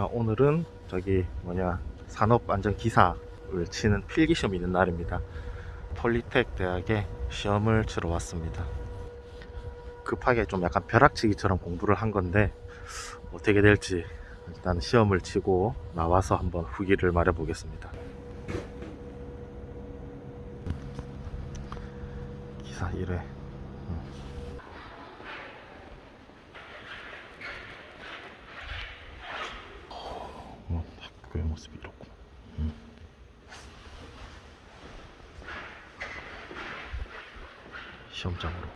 아, 오늘은 저기 뭐냐 산업안전기사를 치는 필기시험이 있는 날입니다. 폴리텍 대학에 시험을 치러 왔습니다. 급하게 좀 약간 벼락치기처럼 공부를 한 건데 어떻게 될지 일단 시험을 치고 나와서 한번 후기를 말해 보겠습니다. 기사 1회 어, 학교의 모습이 이렇고 음. 시험장으로.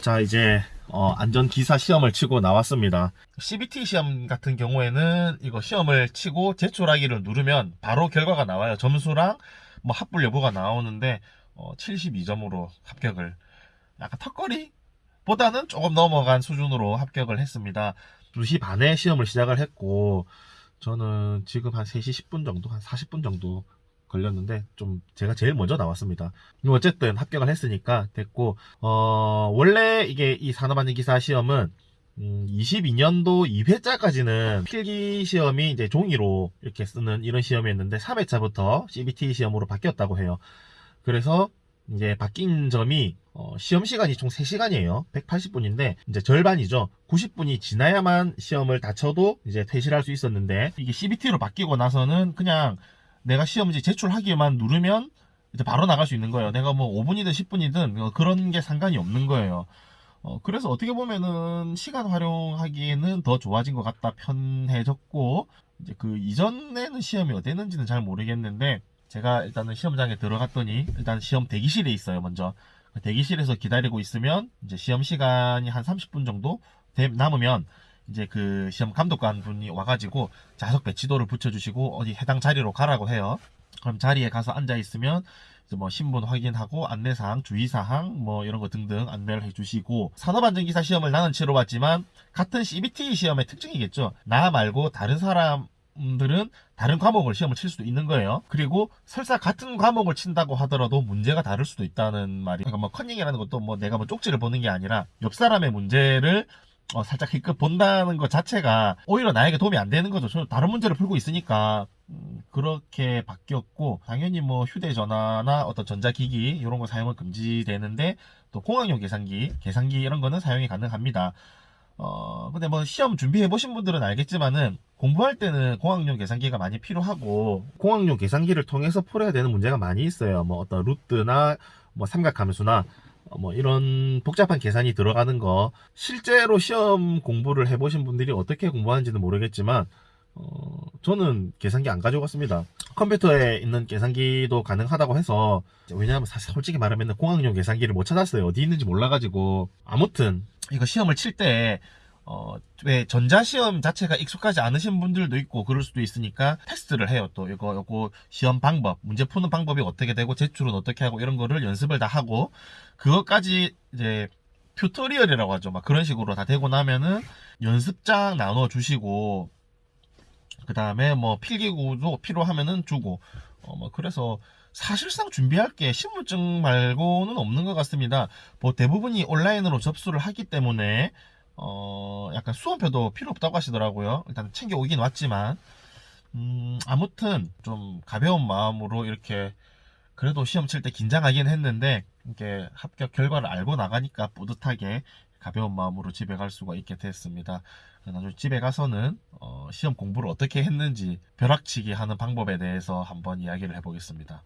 자 이제 어, 안전기사 시험을 치고 나왔습니다. CBT 시험 같은 경우에는 이거 시험을 치고 제출하기를 누르면 바로 결과가 나와요. 점수랑 뭐 합불 여부가 나오는데 어, 72점으로 합격을. 약간 턱걸이 보다는 조금 넘어간 수준으로 합격을 했습니다 2시 반에 시험을 시작을 했고 저는 지금 한 3시 10분 정도 한 40분 정도 걸렸는데 좀 제가 제일 먼저 나왔습니다. 어쨌든 합격을 했으니까 됐고 어 원래 이게 이 산업안전기사 시험은 음, 22년도 2회차까지는 필기 시험이 이제 종이로 이렇게 쓰는 이런 시험이었는데 3회차부터 CBT 시험으로 바뀌었다고 해요. 그래서 이제 바뀐 점이 어, 시험 시간이 총 3시간이에요. 180분인데 이제 절반이죠. 90분이 지나야만 시험을 다 쳐도 이제 퇴실 할 수 있었는데 이게 CBT로 바뀌고 나서는 그냥 내가 시험지 제출하기만 누르면 이제 바로 나갈 수 있는 거예요. 내가 뭐 5분이든 10분이든 그런 게 상관이 없는 거예요. 어, 그래서 어떻게 보면은 시간 활용하기에는 더 좋아진 것 같다, 편해졌고, 이제 그 이전에는 시험이 어땠는지는 잘 모르겠는데, 제가 일단은 시험장에 들어갔더니, 일단 시험 대기실에 있어요, 먼저. 그 대기실에서 기다리고 있으면, 이제 시험 시간이 한 30분 정도 되- 남으면, 이제 그 시험 감독관 분이 와가지고 좌석 배치도를 붙여주시고 어디 해당 자리로 가라고 해요. 그럼 자리에 가서 앉아 있으면 이제 뭐 신분 확인하고 안내사항, 주의사항 뭐 이런 거 등등 안내를 해주시고 산업안전기사 시험을 나는 치러봤지만 같은 CBT 시험의 특징이겠죠. 나 말고 다른 사람 들은 다른 과목을 시험을 칠 수도 있는 거예요. 그리고 설사 같은 과목을 친다고 하더라도 문제가 다를 수도 있다는 말이. 그러니까 뭐 컨닝이라는 것도 뭐 내가 뭐 쪽지를 보는 게 아니라 옆 사람의 문제를 어, 살짝 힐끗 본다는 것 자체가 오히려 나에게 도움이 안 되는 거죠. 저는 다른 문제를 풀고 있으니까 음, 그렇게 바뀌었고 당연히 뭐 휴대전화나 어떤 전자기기 이런 거 사용은 금지되는데 또 공학용 계산기, 계산기 이런 거는 사용이 가능합니다. 어 근데 뭐 시험 준비해 보신 분들은 알겠지만은 공부할 때는 공학용 계산기가 많이 필요하고 공학용 계산기를 통해서 풀어야 되는 문제가 많이 있어요. 뭐 어떤 루트나 뭐 삼각함수나 어, 뭐 이런 복잡한 계산이 들어가는 거 실제로 시험 공부를 해보신 분들이 어떻게 공부하는지는 모르겠지만 어, 저는 계산기 안 가져갔습니다. 컴퓨터에 있는 계산기도 가능하다고 해서 왜냐하면 사실 솔직히 말하면 공학용 계산기를 못 찾았어요. 어디 있는지 몰라가지고 아무튼 이거 시험을 칠때 어, 왜 전자시험 자체가 익숙하지 않으신 분들도 있고 그럴 수도 있으니까 테스트를 해요. 또 이거 요거 시험 방법, 문제 푸는 방법이 어떻게 되고 제출은 어떻게 하고 이런 거를 연습을 다 하고 그것까지 이제 튜토리얼이라고 하죠. 막 그런 식으로 다 되고 나면은 연습장 나눠 주시고 그 다음에 뭐 필기구도 필요하면은 주고 어 뭐 그래서 사실상 준비할 게 신분증 말고는 없는 것 같습니다. 뭐 대부분이 온라인으로 접수를 하기 때문에 어 약간 수험표도 필요 없다고 하시더라고요. 일단 챙겨 오긴 왔지만 음 아무튼 좀 가벼운 마음으로 이렇게 그래도 시험 칠 때 긴장하긴 했는데 이게 합격 결과를 알고 나가니까 뿌듯하게 가벼운 마음으로 집에 갈 수가 있게 됐습니다. 나중에 집에 가서는 어, 시험 공부를 어떻게 했는지 벼락치기 하는 방법에 대해서 한번 이야기를 해보겠습니다.